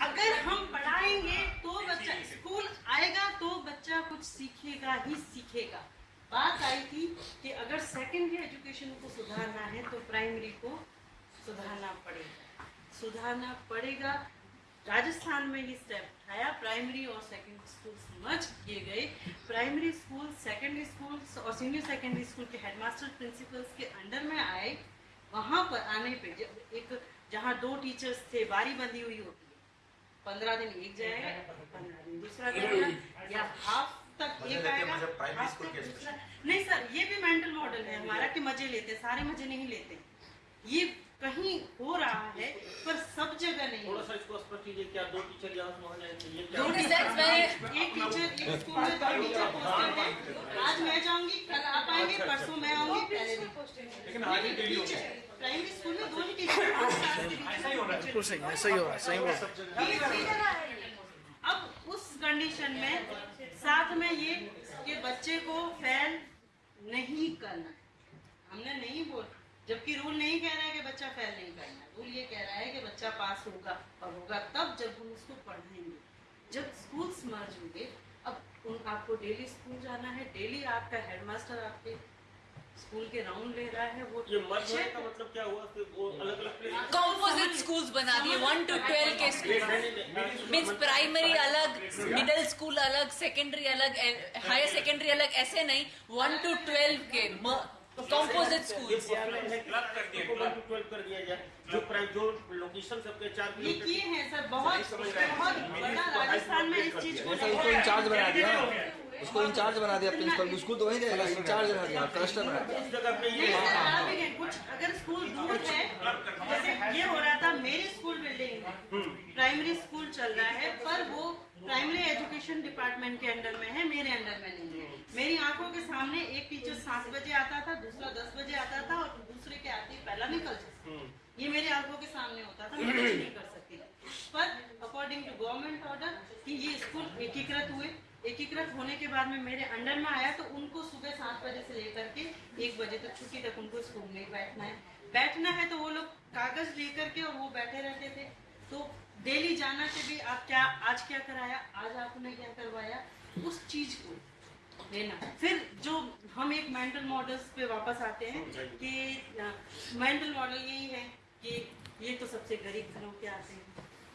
अगर हम पढ़ाएँगे तो बच्चा स्कूल आएगा तो बच्चा कुछ सीखेगा ही सीखेगा। बात आई थी कि अगर सेकेंडरी एजुकेशन को सुधारना है तो प्राइमरी को सुधारना पड़ेगा। सुधारना पड़ेगा। राजस्थान में ये स्टेप उठाया। प्राइमरी और सेकेंडरी स्कूल मर्ज किए गए। प्राइमरी स्कूल सेकेंडरी स्कूल और सीनियर सेकेंडरी स्कूल के हेडमास्टर प्रिंसिपल्स के अंडर में आए। वहाँ पर आने पे जब एक जहाँ दो टीचर्स थे बारी बंदी हुई होती है। पंद्रह दिन एक जाएगा पंद्रह दिन दूसरा जाएगा या हाफ़ तक एक आएगा school तक दूसरा नहीं सर ये भी मेंटल मॉडल है हमारा कि मज़े लेते हैं, सारे मज़े नहीं लेते। ये कहीं हो रहा है पर सब जगह नहीं। थोड़ा सा इसको स्पष्ट कीजिए क्या दो टीचर ये दो में एक टीचर एक स्कूल में दो टीचर पोस्टेड है। आज मैं जाऊँगी कल आप आएँगे परसों मैं आऊँगी पहले दिन लेकिन आगे डेली हो। गया प्राइमरी स्कूल में दो टीचर ऐसा ही होना चाहिए बिल्कुल सही है सही हो रहा है। सही बोल अब उस कंडीशन में साथ में ये कि बच्चे को फेल नहीं करना है। हमने नहीं बोल जबकि रूल नहीं कह रहा है कि बच्चा फेल नहीं करना रूल ये कह रहा है कि बच्चा पास होगा और होगा तब जब हम उसको पढ़ाएँगे। जब स्कूल मर्ज होंगे अब उन आपको डेली स्कूल जाना है। डेली आपका हेडमास्टर आपके स्कूल के राउंड ले रहा है वो ये मर्ज होने check- का मतलब क्या हुआ? कि वो अलग अलग प्लेस कॉम्पोजिट स्कूल्स बना दिए वन टू ट्वेल्व के स्कूल मीन्स प्राइमरी अलग मिडिल स्कूल अलग सेकेंडरी अलग हायर सेकेंडरी अलग ऐसे नहीं वन टू ट्वेल्व के कॉम्पोजिट स्कूल। ट्वेल्व कर दिया जाए जो जो लोकेशन सबके चार ये किए हैं सर बहुत बहुत बड़ा राजस्थान में इस चीज़ को इंचार्ज बना दिया। उसको इंचार्ज बना दिया प्रिंसिपल उसको तो वही रहेगा इंचार्ज बना दिया क्लस्टर बना दिया। कुछ अगर स्कूल दूर है, जैसे ये हो रहा था मेरी स्कूल बिल्डिंग प्राइमरी स्कूल चल रहा है, पर वो प्राइमरी एजुकेशन डिपार्टमेंट के अंडर में है, मेरे अंडर में नहीं है। मेरी आँखों के सामने एक टीचर सात बजे आता था, दूसरा दस बजे आता था, और दूसरे के आते पहला निकल जाता ये मेरी आँखों के सामने होता था, मैं कुछ नहीं कर सकती पर अकॉर्डिंग टू गवर्नमेंट ऑर्डर कि ये स्कूल एकीकृत हुए एकीकृत होने के बाद में मेरे अंडर में आया तो उनको सुबह सात बजे से लेकर के एक बजे तक छुट्टी तक उनको स्कूल में बैठना है। बैठना है तो वो लोग कागज़ लेकर के और वो बैठे रहते थे। तो डेली जाना कि भी आप क्या आज क्या कराया आज आपने क्या करवाया उस चीज़ को लेना। फिर जो हम एक मेंटल मॉडल्स पे वापस आते हैं कि मेंटल मॉडल यही है कि ये तो सबसे गरीब घरों के आते हैं।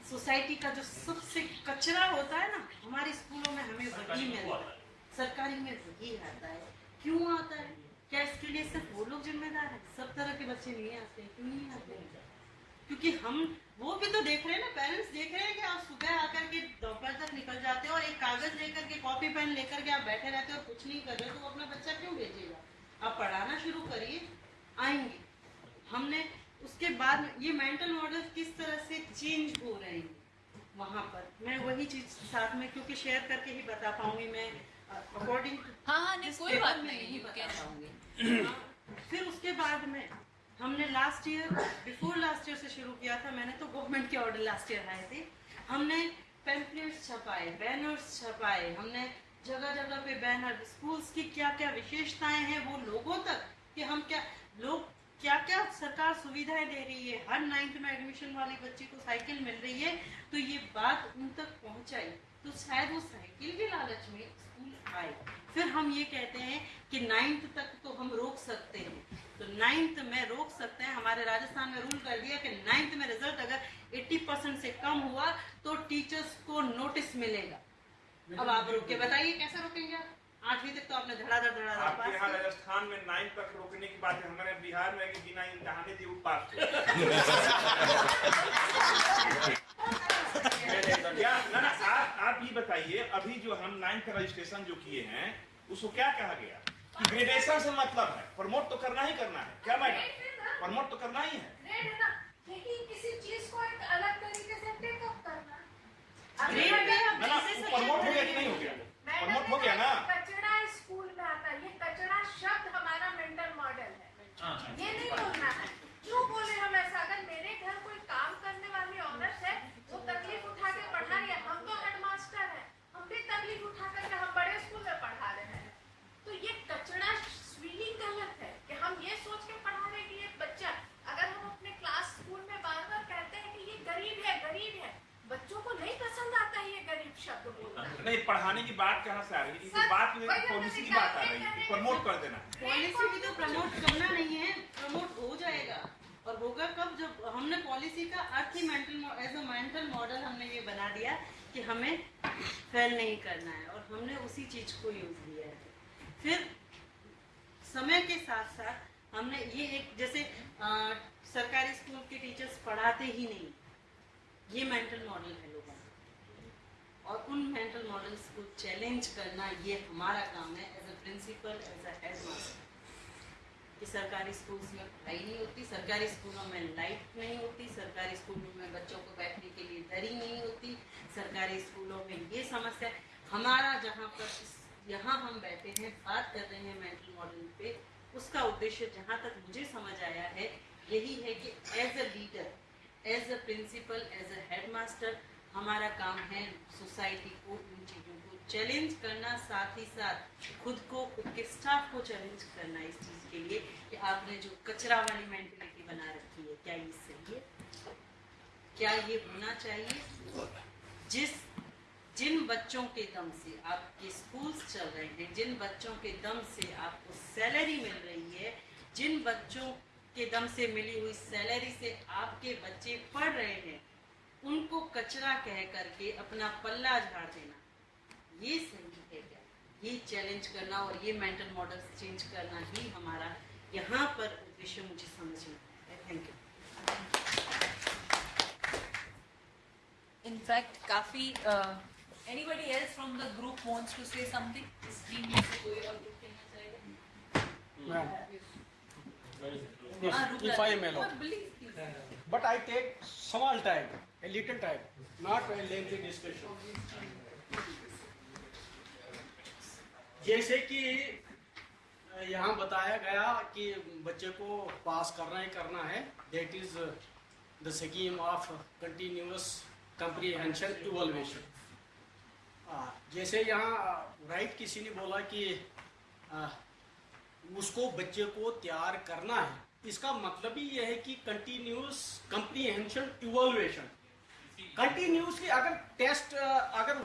सोसाइटी का जो सबसे कचरा होता है ना हमारे स्कूलों में हमें मिलता है सरकारी में वही आता है। क्यों आता है? क्या इसके लिए सिर्फ़ वो लोग जिम्मेदार है? सब तरह के बच्चे नहीं आते क्यों नहीं आते? क्योंकि हम वो भी तो देख रहे हैं ना पेरेंट्स देख रहे हैं कि आप सुबह आकर के दोपहर तक निकल जाते हो और एक कागज़ लेकर के कॉपी पेन लेकर के आप बैठे रहते हो और कुछ नहीं कर रहे तो अपना बच्चा क्यों भेजेगा? आप पढ़ाना शुरू करिए आएँगे। हमने उसके बाद ये मेंटल मॉडल किस तरह से चेंज हो रहे हैं? वहाँ पर। मैं वही चीज़ साथ में क्योंकि शेयर करके ही बता पाऊँगी मैं अकॉर्डिंग हाँ हाँ नहीं कोई बात नहीं you बता पाऊँगी। हाँ, फिर उसके बाद में हमने last year before last year से शुरू किया था मैंने तो गवर्नमेंट के ऑर्डर लास्ट ईयर आए थे। हमने पैम्पलेट्स छपाए बैनर्स छपाए हमने जगह जगह पे बैनर स्कूल्स की क्या क्या विशेषताएँ हैं वो लोगों तक कि हम क्या लोग क्या क्या सरकार सुविधाएँ दे रही है? हर नाइन्थ में एडमिशन वाले बच्चे को साइकिल मिल रही है तो ये बात उन तक पहुंचाई। तो शायद वो साइकिल के लालच में स्कूल आए। फिर हम ये कहते हैं कि नाइन्थ तक तो हम रोक सकते हैं। तो नाइन्थ में रोक सकते हैं। हमारे राजस्थान में रूल कर दिया कि नाइन्थ में रिज़ल्ट अगर 80 परसेंट से कम हुआ तो टीचर्स को नोटिस मिलेगा। अब आप रोक। के बताइए कैसे रोकेंगे आप? आठवीं तक तो आपने धड़ाधड़ धड़ाधड़ आपके पास यहाँ किया। राजस्थान में नाइन तक रोकने की बात है हमारे बिहार में कि बिना इम्तहाने दिए पास ना ना आप आप ये बताइए अभी जो हम नाइन का रजिस्ट्रेशन जो किए हैं उसको क्या कहा गया? कि ग्रेडेशन से मतलब है। प्रमोट तो करना ही करना है। क्या मैडम? प्रमोट तो करना ही है। लेकिन किसी चीज़ को एक अलग तरीके से टेकअप करना। प्रमोट हो गया कि नहीं हो गया? प्रमोट हो गया ना कचरा स्कूल में आता है ये कचरा शब्द हमारा मेंटल मॉडल है ये नहीं बोलना है क्यों बोले हम ऐसा अगर मेरे घर कोई काम करने वाली औरत है वो तकलीफ़ उठा के पढ़ा रही है हम तो हेडमास्टर है हम भी तकलीफ़ उठा करके हम बड़े स्कूल में पढ़ा रहे हैं तो ये कचरा स्वीलिंग गलत है कि हम ये सोच के पढ़ा रहे हैं कि ये बच्चा अगर हम अपने क्लास स्कूल में बार नहीं पढ़ाने की बात कहाँ से आ रही है? तो बात में पॉलिसी की बात आ रही है। प्रमोट कर देना। पॉलिसी भी तो प्रमोट करना नहीं है प्रमोट हो जाएगा। और होगा कब? जब हमने पॉलिसी का अर्थ ही mental as a mental model हमने ये बना दिया कि हमें फेल नहीं करना है और हमने उसी चीज़ को यूज़ किया है। फिर समय के साथ साथ हमने ये एक जैसे अ, सरकारी स्कूल के टीचर्स पढ़ाते ही नहीं। ये मेंटल मॉडल है लोगों का। और उन मेंटल मॉडल्स को चैलेंज करना ये हमारा काम है as a principal as a head master कि सरकारी स्कूल्स में पढ़ाई नहीं होती, सरकारी स्कूलों में लाइट नहीं होती, सरकारी स्कूलों में बच्चों को बैठने के लिए दरी नहीं होती, सरकारी स्कूलों में ये समस्या हमारा जहाँ पर यहाँ हम बैठे हैं, बात कर रहे हैं मेंटल मॉडल पे, उसका उद्देश्य जहाँ तक मुझे समझ आया है, यही है कि as a leader as a principal as a head master हमारा काम है सोसाइटी को इन चीज़ों को चैलेंज करना, साथ ही साथ खुद को खुद के स्टाफ को चैलेंज करना इस चीज़ के लिए कि आपने जो कचरा वाली मेंटेलिटी बना रखी है, क्या ये सही है? क्या ये होना चाहिए? जिस, जिन बच्चों के दम से आपके स्कूल्स चल रहे हैं, जिन बच्चों के दम से आपको सैलरी मिल रही है, जिन बच्चों के दम से मिली हुई सैलरी से आपके बच्चे पढ़ रहे हैं उनको कचरा कह करके अपना पल्ला झाड़ देना। ये सही है क्या? ये चैलेंज करना और ये मेंटल मॉडल चेंज करना ही हमारा यहाँ पर उद्देश्य मुझे समझ में आया है। थैंक यू इनफैक्ट काफ़ी anybody else from the group wants to say something इस टीम में से कोई और ग्रुप कहना चाहेगा? हाँ, रुक if I am जाइए। But I take small time, a little time, not a lengthy discussion. जैसे कि यहाँ बताया गया कि बच्चे को पास करना ही करना है। That is the scheme of continuous comprehension evolution जैसे यहाँ राइट किसी ने बोला कि अ, उसको बच्चे को तैयार करना है। इसका मतलब ही यह है कि कंटिन्यूस कंप्रीहेंशन इवोल्यूशन कंटिन्यूसली अगर टेस्ट अगर